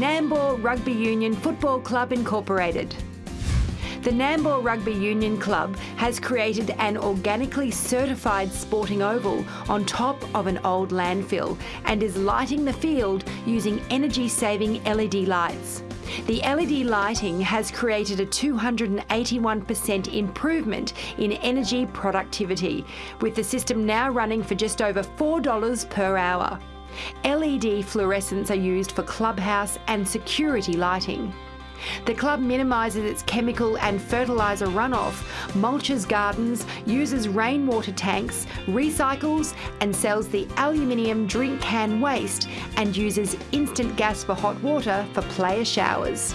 Nambour Rugby Union Football Club Incorporated. The Nambour Rugby Union Club has created an organically certified sporting oval on top of an old landfill and is lighting the field using energy saving LED lights. The LED lighting has created a 281% improvement in energy productivity, with the system now running for just over $4 per hour. LED fluorescents are used for clubhouse and security lighting. The club minimises its chemical and fertiliser runoff, mulches gardens, uses rainwater tanks, recycles and sells the aluminium drink can waste and uses instant gas for hot water for player showers.